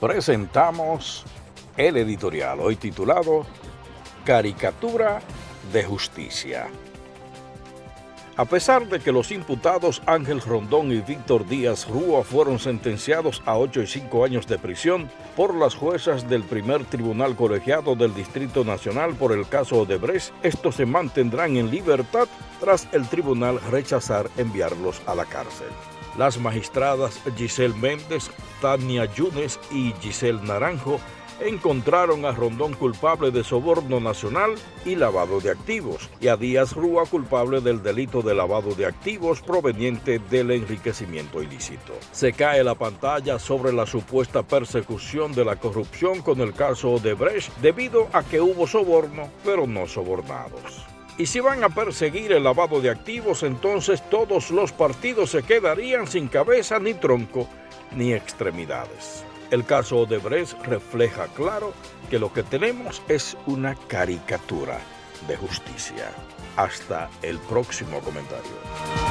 presentamos el editorial, hoy titulado Caricatura de Justicia. A pesar de que los imputados Ángel Rondón y Víctor Díaz Rúa fueron sentenciados a 8 y 5 años de prisión por las juezas del primer tribunal colegiado del Distrito Nacional por el caso Odebrecht, estos se mantendrán en libertad tras el tribunal rechazar enviarlos a la cárcel. Las magistradas Giselle Méndez, Tania Yunes y Giselle Naranjo encontraron a Rondón culpable de soborno nacional y lavado de activos, y a Díaz Rúa culpable del delito de lavado de activos proveniente del enriquecimiento ilícito. Se cae la pantalla sobre la supuesta persecución de la corrupción con el caso de Brecht debido a que hubo soborno, pero no sobornados. Y si van a perseguir el lavado de activos, entonces todos los partidos se quedarían sin cabeza ni tronco ni extremidades. El caso Odebrecht refleja claro que lo que tenemos es una caricatura de justicia. Hasta el próximo comentario.